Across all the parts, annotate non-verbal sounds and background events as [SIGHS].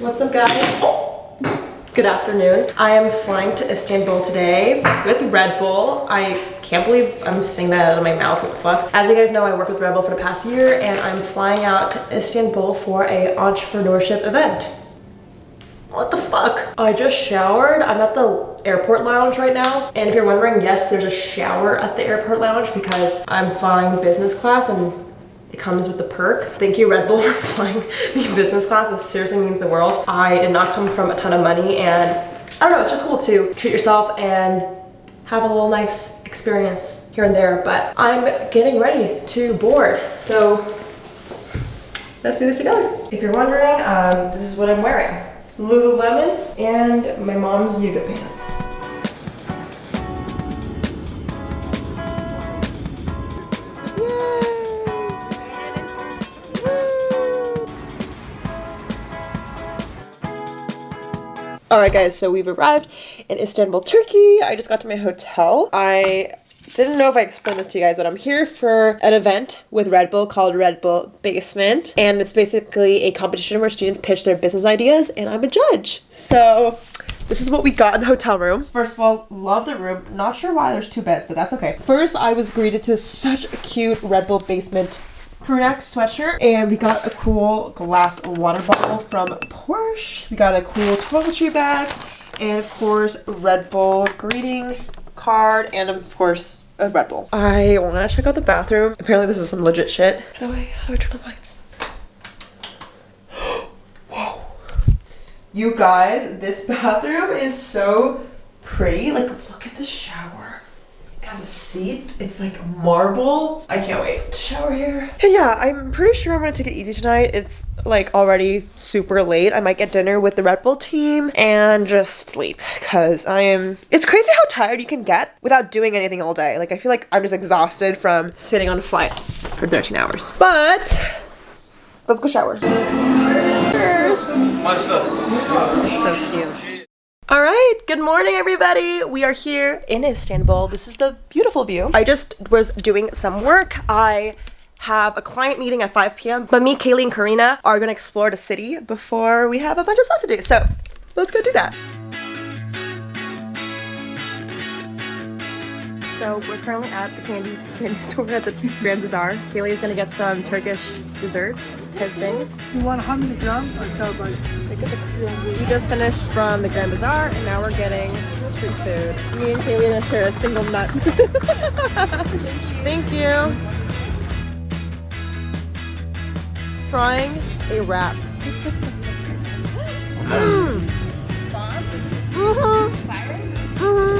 What's up guys? Good afternoon. I am flying to Istanbul today with Red Bull. I can't believe I'm saying that out of my mouth, what the fuck. As you guys know, I worked with Red Bull for the past year and I'm flying out to Istanbul for a entrepreneurship event. What the fuck? I just showered. I'm at the airport lounge right now. And if you're wondering, yes, there's a shower at the airport lounge because I'm flying business class and it comes with the perk. Thank you Red Bull [LAUGHS] for flying me business class. This seriously means the world. I did not come from a ton of money and I don't know, it's just cool to treat yourself and have a little nice experience here and there. But I'm getting ready to board. So let's do this together. If you're wondering, um, this is what I'm wearing. Lululemon and my mom's yoga pants. Alright guys, so we've arrived in Istanbul, Turkey. I just got to my hotel. I didn't know if I explained this to you guys, but I'm here for an event with Red Bull called Red Bull Basement. And it's basically a competition where students pitch their business ideas and I'm a judge. So this is what we got in the hotel room. First of all, love the room. Not sure why there's two beds, but that's okay. First, I was greeted to such a cute Red Bull Basement crewneck sweatshirt and we got a cool glass water bottle from Porsche. We got a cool toiletry bag and of course Red Bull greeting card and of course a Red Bull. I want to check out the bathroom. Apparently this is some legit shit. How do I, how do I turn the lights? [GASPS] Whoa. You guys, this [LAUGHS] bathroom is so pretty. Like look at the shower has a seat. It's like marble. I can't wait to shower here. And yeah, I'm pretty sure I'm gonna take it easy tonight. It's like already super late. I might get dinner with the Red Bull team and just sleep because I am. It's crazy how tired you can get without doing anything all day. Like I feel like I'm just exhausted from sitting on a flight for 13 hours. But let's go shower. Cheers. It's so cute. All right, good morning everybody. We are here in Istanbul. This is the beautiful view. I just was doing some work. I have a client meeting at 5 p.m. But me, Kaylee, and Karina are gonna explore the city before we have a bunch of stuff to do. So let's go do that. So we're currently at the candy candy [LAUGHS] store at the Grand Bazaar. Kaylee is gonna get some Turkish dessert type things. You want how many grams? I tell by we just finished from the Grand Bazaar and now we're getting street food. Me and Kaylee are gonna share a single nut. Thank [LAUGHS] you. Thank you. Trying a wrap. mm. Mm -hmm.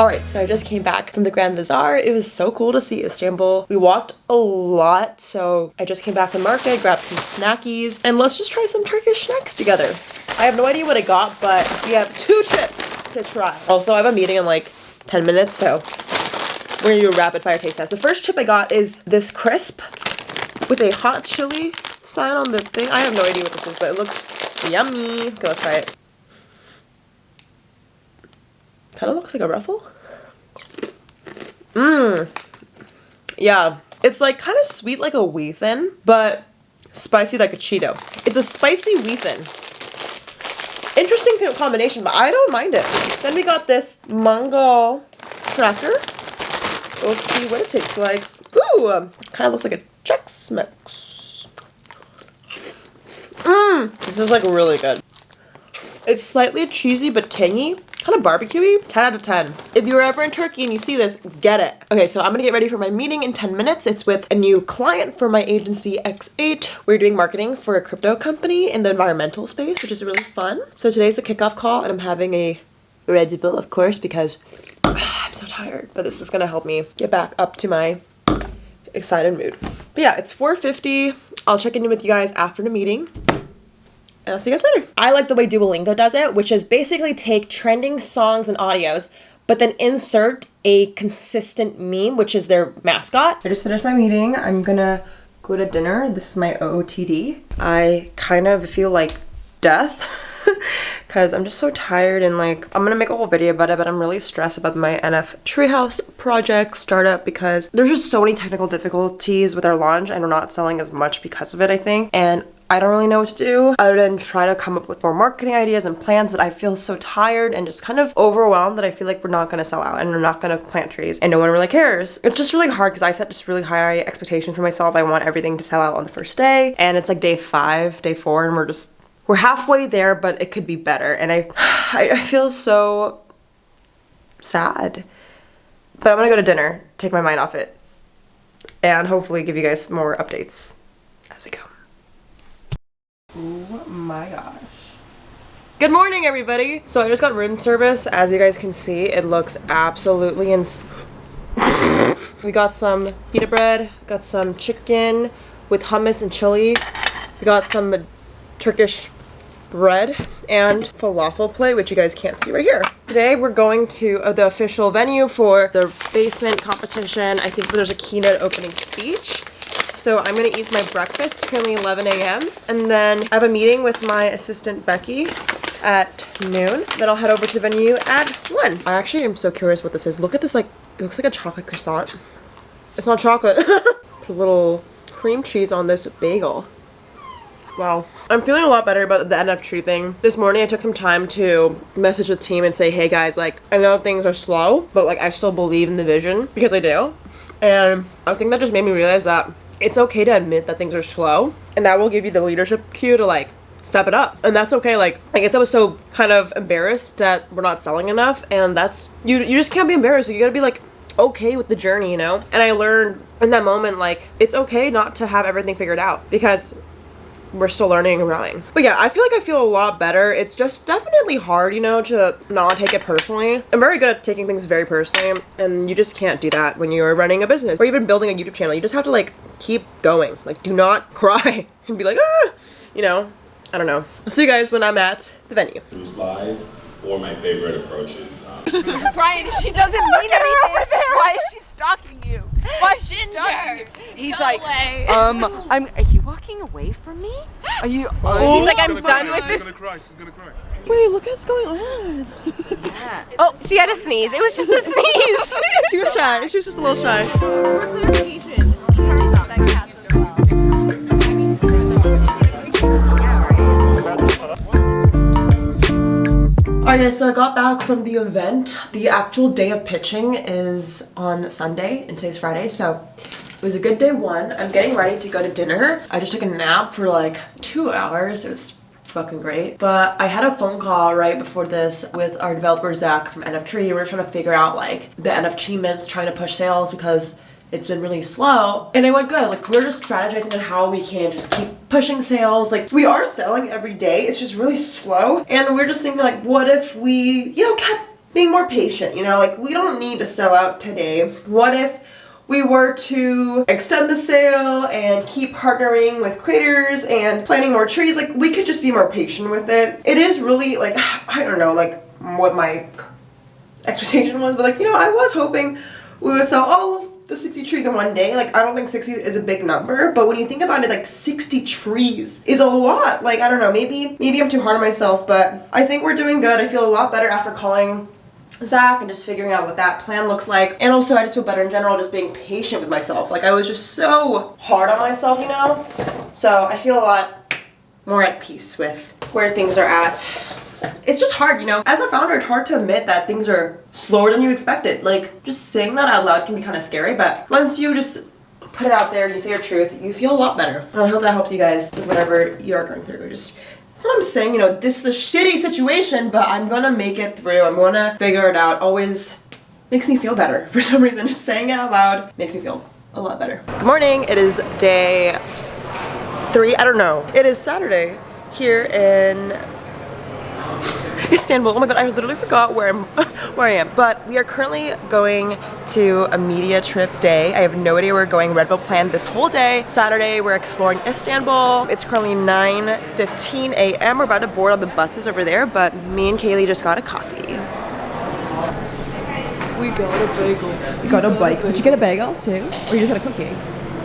All right, so I just came back from the Grand Bazaar. It was so cool to see Istanbul. We walked a lot, so I just came back from market, grabbed some snackies, and let's just try some Turkish snacks together. I have no idea what I got, but we have two chips to try. Also, I have a meeting in like 10 minutes, so we're gonna do a rapid fire taste test. The first chip I got is this crisp with a hot chili sign on the thing. I have no idea what this is, but it looked yummy. Okay, let's try it. Kind of looks like a ruffle. Mmm. Yeah. It's like kind of sweet like a wheat thin, but spicy like a Cheeto. It's a spicy wheat thin. Interesting combination, but I don't mind it. Then we got this Mongol cracker. We'll see what it tastes like. Ooh, kind of looks like a Chex Mix. Mmm, this is like really good. It's slightly cheesy but tangy kind of barbecuey. 10 out of 10. If you're ever in Turkey and you see this, get it. Okay, so I'm gonna get ready for my meeting in 10 minutes. It's with a new client for my agency X8. We're doing marketing for a crypto company in the environmental space, which is really fun. So today's the kickoff call and I'm having a Red Bull, of course, because [SIGHS] I'm so tired. But this is gonna help me get back up to my excited mood. But yeah, it's 4.50. I'll check in with you guys after the meeting and I'll see you guys later. I like the way Duolingo does it, which is basically take trending songs and audios, but then insert a consistent meme, which is their mascot. I just finished my meeting. I'm gonna go to dinner. This is my OOTD. I kind of feel like death. [LAUGHS] because I'm just so tired and like I'm gonna make a whole video about it but I'm really stressed about my NF Treehouse project startup because there's just so many technical difficulties with our launch and we're not selling as much because of it I think and I don't really know what to do other than try to come up with more marketing ideas and plans, but I feel so tired and just kind of overwhelmed that I feel like we're not gonna sell out and we're not gonna plant trees and no one really cares. It's just really hard because I set just really high expectations for myself. I want everything to sell out on the first day and it's like day five, day four, and we're just we're halfway there, but it could be better. And I [SIGHS] I, I feel so sad. But I'm gonna go to dinner, take my mind off it, and hopefully give you guys more updates as we go. My gosh. Good morning, everybody. So I just got room service. As you guys can see, it looks absolutely ins. [LAUGHS] we got some pita bread, got some chicken with hummus and chili. We got some Turkish bread and falafel plate, which you guys can't see right here. Today we're going to uh, the official venue for the basement competition. I think there's a keynote opening speech. So I'm gonna eat my breakfast, it's currently 11 a.m. And then I have a meeting with my assistant Becky at noon. Then I'll head over to the venue at 1. I actually am so curious what this is. Look at this like, it looks like a chocolate croissant. It's not chocolate. [LAUGHS] Put a little cream cheese on this bagel. Wow. I'm feeling a lot better about the NF thing. This morning I took some time to message the team and say, hey guys, like, I know things are slow, but like I still believe in the vision because I do. And I think that just made me realize that it's okay to admit that things are slow and that will give you the leadership cue to like step it up. And that's okay like i guess i was so kind of embarrassed that we're not selling enough and that's you you just can't be embarrassed. You gotta be like okay with the journey you know? And i learned in that moment like it's okay not to have everything figured out because we're still learning and growing. But yeah, I feel like I feel a lot better. It's just definitely hard, you know, to not take it personally. I'm very good at taking things very personally, and you just can't do that when you're running a business or even building a YouTube channel. You just have to like keep going. Like, do not [LAUGHS] cry and be like, ah, you know. I don't know. I'll see you guys when I'm at the venue. slides or my favorite approaches. Um, [LAUGHS] Brian, she doesn't mean anything. Why is she stalking you? Why is she stalking you? He's like, um, I'm. Are you walking away from me? Are you? She's like, I'm done with She's this. gonna cry. She's gonna cry. Wait, look what's going on. [LAUGHS] Oh, she had a sneeze. It was just a [LAUGHS] sneeze. She was shy. She was just a little shy. So I got back from the event. The actual day of pitching is on Sunday, and today's Friday, so it was a good day one. I'm getting ready to go to dinner. I just took a nap for like two hours. It was fucking great. But I had a phone call right before this with our developer Zach from NF Tree. We were trying to figure out like the NF mints trying to push sales because it's been really slow and it went good. Like we're just strategizing on how we can just keep pushing sales. Like we are selling every day. It's just really slow and we're just thinking like what if we you know kept being more patient you know? Like we don't need to sell out today. What if we were to extend the sale and keep partnering with creators and planting more trees? Like we could just be more patient with it. It is really like [SIGHS] i don't know like what my expectation was, but like, you know, I was hoping we would sell all of the 60 trees in one day. Like, I don't think 60 is a big number, but when you think about it, like 60 trees is a lot. Like, I don't know, maybe maybe I'm too hard on myself, but I think we're doing good. I feel a lot better after calling Zach and just figuring out what that plan looks like. And also, I just feel better in general just being patient with myself. Like, I was just so hard on myself, you know? So, I feel a lot more at peace with where things are at it's just hard, you know. As a founder, it's hard to admit that things are slower than you expected. Like, just saying that out loud can be kind of scary, but once you just put it out there and you say your truth, you feel a lot better. And I hope that helps you guys with whatever you are going through. Just, that's what I'm saying, you know, this is a shitty situation, but I'm gonna make it through. I'm gonna figure it out. Always makes me feel better [LAUGHS] for some reason. Just saying it out loud makes me feel a lot better. Good morning. It is day three. I don't know. It is Saturday here in Istanbul. Oh my god, I literally forgot where I'm [LAUGHS] where I am. But we are currently going to a media trip day. I have no idea where we're going. Red Bull planned this whole day. Saturday, we're exploring Istanbul. It's currently 9:15 a.m. We're about to board on the buses over there, but me and Kaylee just got a coffee. We got a bagel. You got a bike. Did you get a bagel too? Or you just got a cookie?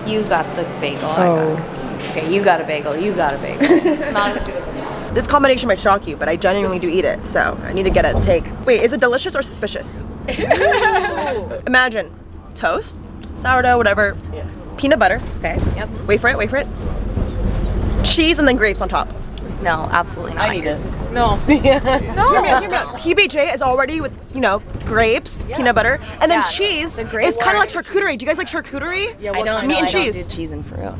You got the bagel. I got oh. a cookie. Okay, you got a bagel. You got a bagel. It's not as good as that. [LAUGHS] This combination might shock you, but I genuinely do eat it, so I need to get a take. Wait, is it delicious or suspicious? [LAUGHS] Imagine toast, sourdough, whatever, peanut butter. Okay. Yep. Wait for it. Wait for it. cheese and then grapes on top. No, absolutely not. I need it. [LAUGHS] No. Hear me hear me out. PBJ is already with, you know, grapes, peanut butter, and then Yeah, cheese the is kind of like charcuterie. Do you guys like charcuterie? Yeah, I don't kind? know. Meat and I don't cheese. do cheese and fruit.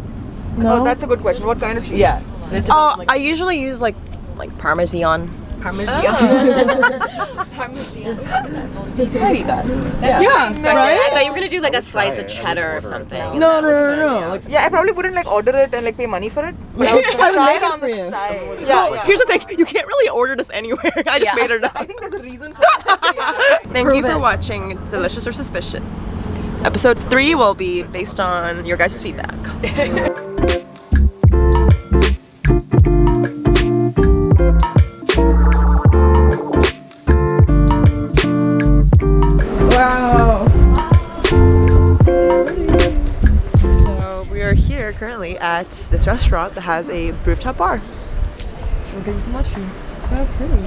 Oh, that's a good question. What kind of cheese? Yeah. Oh, I usually use like like parmesan. Parmesan. [LAUGHS] Parmesan. I eat that. That's Yeah, unexpected. right? I thought you were gonna do like a slice of cheddar or something. No, no, no, no. Like, Yeah, I probably wouldn't like order it and like pay money for it. But I [LAUGHS] would I would try make it it for the you. side. well, here's the thing: you can't really order this anywhere. [LAUGHS] I just Yeah. made it up. I think there's a reason for that. Thank you for watching Delicious or Suspicious. Episode three will be based on your guys' feedback. Currently at this restaurant that has a rooftop bar. We're getting some mushrooms. So pretty.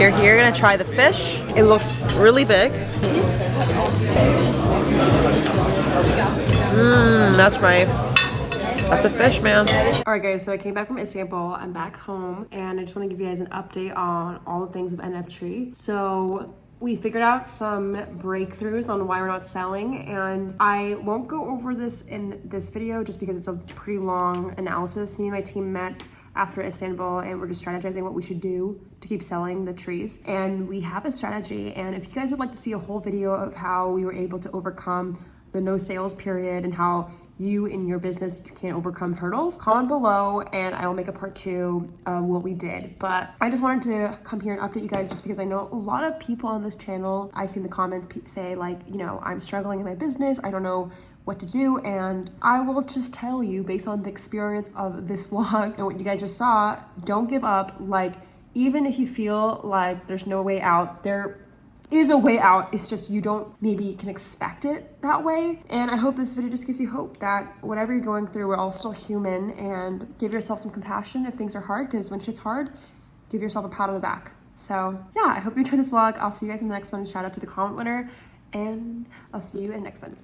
You're here gonna try the fish. It looks really big. Mmm, that's right. That's a fish, man. All right, guys, so I came back from Istanbul. I'm back home, and I just want to give you guys an update on all the things of NF Tree. So, we figured out some breakthroughs on why we're not selling, and I won't go over this in this video just because it's a pretty long analysis. Me and my team met after Istanbul and we're just strategizing what we should do to keep selling the trees. And we have a strategy. And if you guys would like to see a whole video of how we were able to overcome the no sales period and how you in your business can overcome hurdles. Comment below and i will make a part two of what we did. But i just wanted to come here and update you guys just because i know a lot of people on this channel i see in the comments say like you know i'm struggling in my business i don't know what to do. And i will just tell you based on the experience of this [LAUGHS] vlog and what you guys just saw don't give up. Like even if you feel like there's no way out there is a way out. It's just you don't maybe can expect it that way. And I hope this video just gives you hope that whatever you're going through, we're all still human and give yourself some compassion if things are hard because when shit's hard, give yourself a pat on the back. So yeah, I hope you enjoyed this vlog. I'll see you guys in the next one. Shout out to the comment winner and I'll see you in the next one.